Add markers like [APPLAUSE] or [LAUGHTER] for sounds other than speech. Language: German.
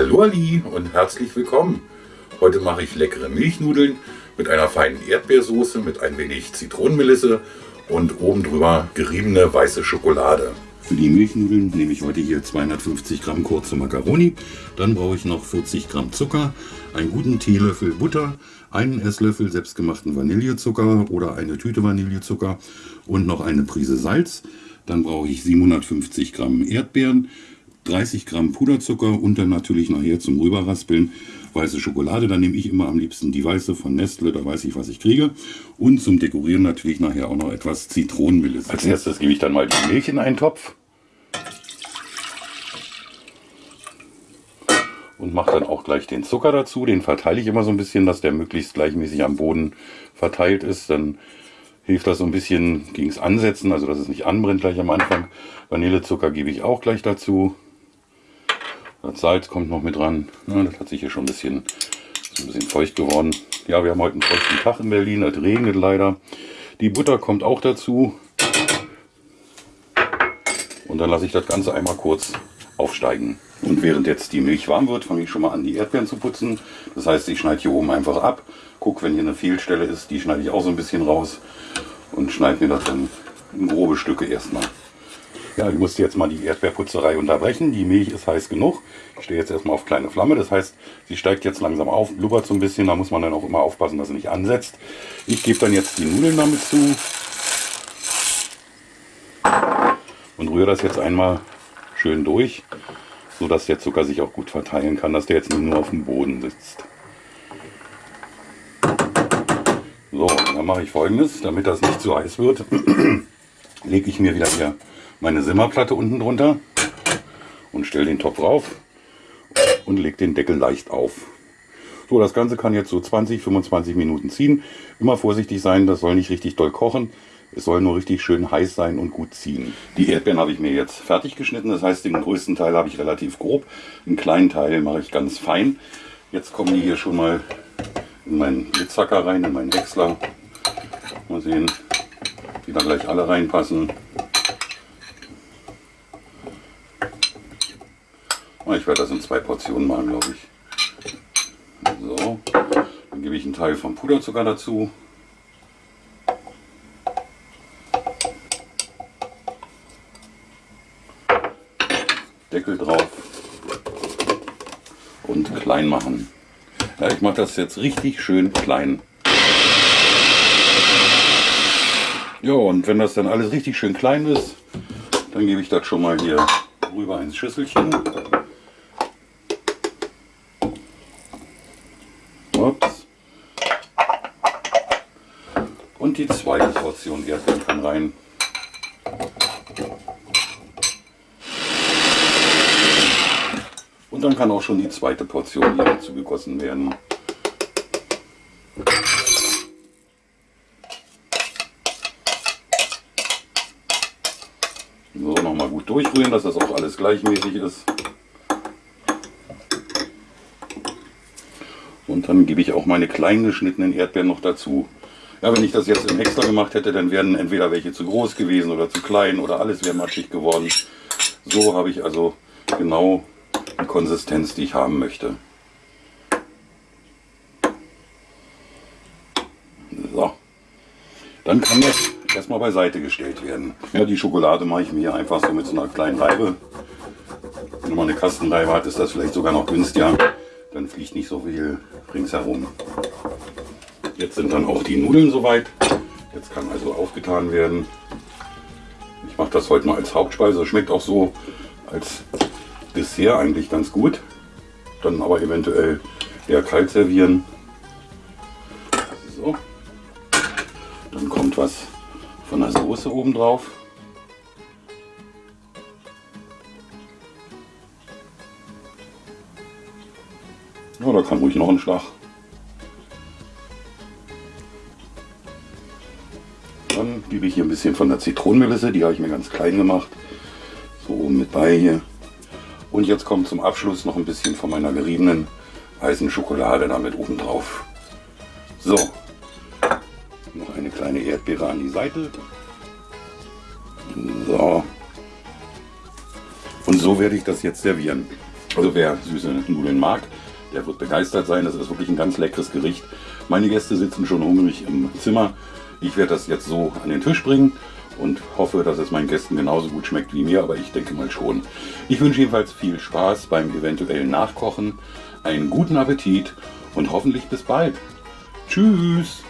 Hallo Ali und herzlich willkommen. Heute mache ich leckere Milchnudeln mit einer feinen Erdbeersoße mit ein wenig Zitronenmelisse und oben drüber geriebene weiße Schokolade. Für die Milchnudeln nehme ich heute hier 250 Gramm kurze Macaroni. Dann brauche ich noch 40 Gramm Zucker, einen guten Teelöffel Butter, einen Esslöffel selbstgemachten Vanillezucker oder eine Tüte Vanillezucker und noch eine Prise Salz. Dann brauche ich 750 Gramm Erdbeeren, 30 Gramm Puderzucker und dann natürlich nachher zum Rüberraspeln weiße Schokolade. Da nehme ich immer am liebsten die weiße von Nestle, da weiß ich, was ich kriege. Und zum Dekorieren natürlich nachher auch noch etwas Zitronenmelisse. Als erstes gebe ich dann mal die Milch in einen Topf. Und mache dann auch gleich den Zucker dazu. Den verteile ich immer so ein bisschen, dass der möglichst gleichmäßig am Boden verteilt ist. Dann hilft das so ein bisschen gegen das Ansetzen, also dass es nicht anbrennt gleich am Anfang. Vanillezucker gebe ich auch gleich dazu. Das Salz kommt noch mit dran. Das hat sich hier schon ein bisschen, ein bisschen feucht geworden. Ja, wir haben heute einen feuchten Tag in Berlin. Es regnet leider. Die Butter kommt auch dazu. Und dann lasse ich das Ganze einmal kurz aufsteigen. Und während jetzt die Milch warm wird, fange ich schon mal an, die Erdbeeren zu putzen. Das heißt, ich schneide hier oben einfach ab. Guck, wenn hier eine Fehlstelle ist, die schneide ich auch so ein bisschen raus. Und schneide mir das dann in grobe Stücke erstmal. Ja, ich musste jetzt mal die Erdbeerputzerei unterbrechen. Die Milch ist heiß genug. Ich stehe jetzt erstmal auf kleine Flamme. Das heißt, sie steigt jetzt langsam auf, blubbert so ein bisschen. Da muss man dann auch immer aufpassen, dass sie nicht ansetzt. Ich gebe dann jetzt die Nudeln damit zu. Und rühre das jetzt einmal schön durch, sodass der Zucker sich auch gut verteilen kann, dass der jetzt nicht nur auf dem Boden sitzt. So, dann mache ich folgendes, damit das nicht zu heiß wird, [CLEARS THROAT] lege ich mir wieder hier meine Simmerplatte unten drunter und stelle den Topf rauf und lege den Deckel leicht auf. So, das Ganze kann jetzt so 20, 25 Minuten ziehen. Immer vorsichtig sein, das soll nicht richtig doll kochen. Es soll nur richtig schön heiß sein und gut ziehen. Die Erdbeeren habe ich mir jetzt fertig geschnitten. Das heißt, den größten Teil habe ich relativ grob. Einen kleinen Teil mache ich ganz fein. Jetzt kommen die hier schon mal in meinen Blitzhacker rein, in meinen Häcksler. Mal sehen, wie da gleich alle reinpassen. Ich werde das in zwei Portionen machen, glaube ich. So, dann gebe ich einen Teil vom Puderzucker dazu. Deckel drauf und klein machen. Ja, ich mache das jetzt richtig schön klein. Ja, und wenn das dann alles richtig schön klein ist, dann gebe ich das schon mal hier rüber ins Schüsselchen. Und die zweite Portion Erdbeeren kann rein. Und dann kann auch schon die zweite Portion hier dazu gegossen werden. So, nochmal gut durchrühren, dass das auch alles gleichmäßig ist. Und dann gebe ich auch meine klein geschnittenen Erdbeeren noch dazu. Ja, wenn ich das jetzt im Häcksler gemacht hätte, dann wären entweder welche zu groß gewesen oder zu klein oder alles wäre matschig geworden. So habe ich also genau die Konsistenz, die ich haben möchte. So. Dann kann das erstmal beiseite gestellt werden. Ja, die Schokolade mache ich mir einfach so mit so einer kleinen Reibe. Wenn man eine Kastenreibe hat, ist das vielleicht sogar noch günstiger dann fliegt nicht so viel ringsherum. Jetzt sind dann auch die Nudeln soweit. Jetzt kann also aufgetan werden. Ich mache das heute mal als Hauptspeise. Schmeckt auch so als Dessert eigentlich ganz gut. Dann aber eventuell eher kalt servieren. So. Dann kommt was von der Soße oben drauf. Ja, da kann ruhig noch ein Schlag. Dann gebe ich hier ein bisschen von der Zitronenmelisse, die habe ich mir ganz klein gemacht. So oben mit bei hier. Und jetzt kommt zum Abschluss noch ein bisschen von meiner geriebenen weißen Schokolade damit oben drauf. So, noch eine kleine Erdbeere an die Seite. So. Und so werde ich das jetzt servieren. Also wer süße Nudeln mag, der wird begeistert sein. Das ist wirklich ein ganz leckeres Gericht. Meine Gäste sitzen schon hungrig im Zimmer. Ich werde das jetzt so an den Tisch bringen und hoffe, dass es meinen Gästen genauso gut schmeckt wie mir, aber ich denke mal schon. Ich wünsche jedenfalls viel Spaß beim eventuellen Nachkochen, einen guten Appetit und hoffentlich bis bald. Tschüss!